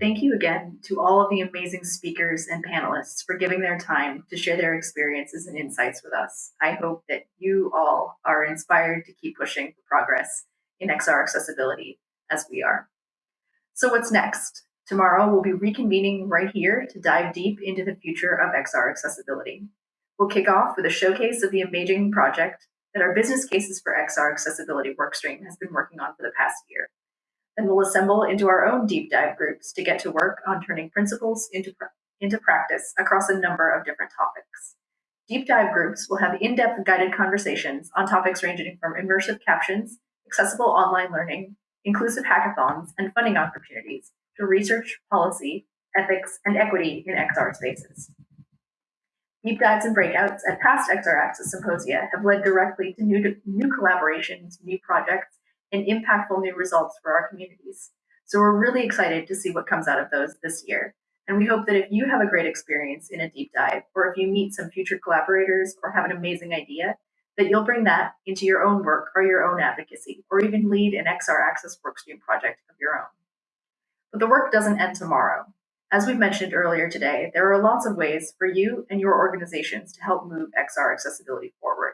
Thank you again to all of the amazing speakers and panelists for giving their time to share their experiences and insights with us. I hope that you all are inspired to keep pushing for progress in XR accessibility as we are. So what's next? Tomorrow we'll be reconvening right here to dive deep into the future of XR accessibility. We'll kick off with a showcase of the amazing project that our Business Cases for XR Accessibility workstream has been working on for the past year. Then we'll assemble into our own deep dive groups to get to work on turning principles into, into practice across a number of different topics. Deep dive groups will have in-depth guided conversations on topics ranging from immersive captions, accessible online learning, inclusive hackathons, and funding opportunities to research, policy, ethics, and equity in XR spaces. Deep dives and breakouts at past XR Access symposia have led directly to new, new collaborations, new projects, and impactful new results for our communities. So we're really excited to see what comes out of those this year. And we hope that if you have a great experience in a deep dive, or if you meet some future collaborators or have an amazing idea, that you'll bring that into your own work or your own advocacy, or even lead an XR Access workstream project of your own. But the work doesn't end tomorrow. As we've mentioned earlier today, there are lots of ways for you and your organizations to help move XR accessibility forward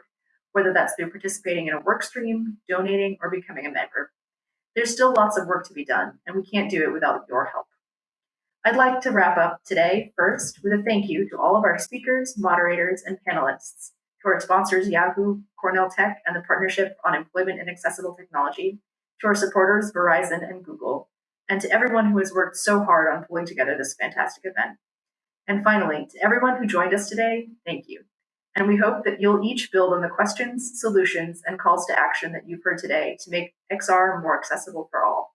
whether that's through participating in a work stream, donating, or becoming a member. There's still lots of work to be done, and we can't do it without your help. I'd like to wrap up today first with a thank you to all of our speakers, moderators, and panelists, to our sponsors Yahoo, Cornell Tech, and the Partnership on Employment and Accessible Technology, to our supporters Verizon and Google, and to everyone who has worked so hard on pulling together this fantastic event. And finally, to everyone who joined us today, thank you. And we hope that you'll each build on the questions, solutions, and calls to action that you've heard today to make XR more accessible for all.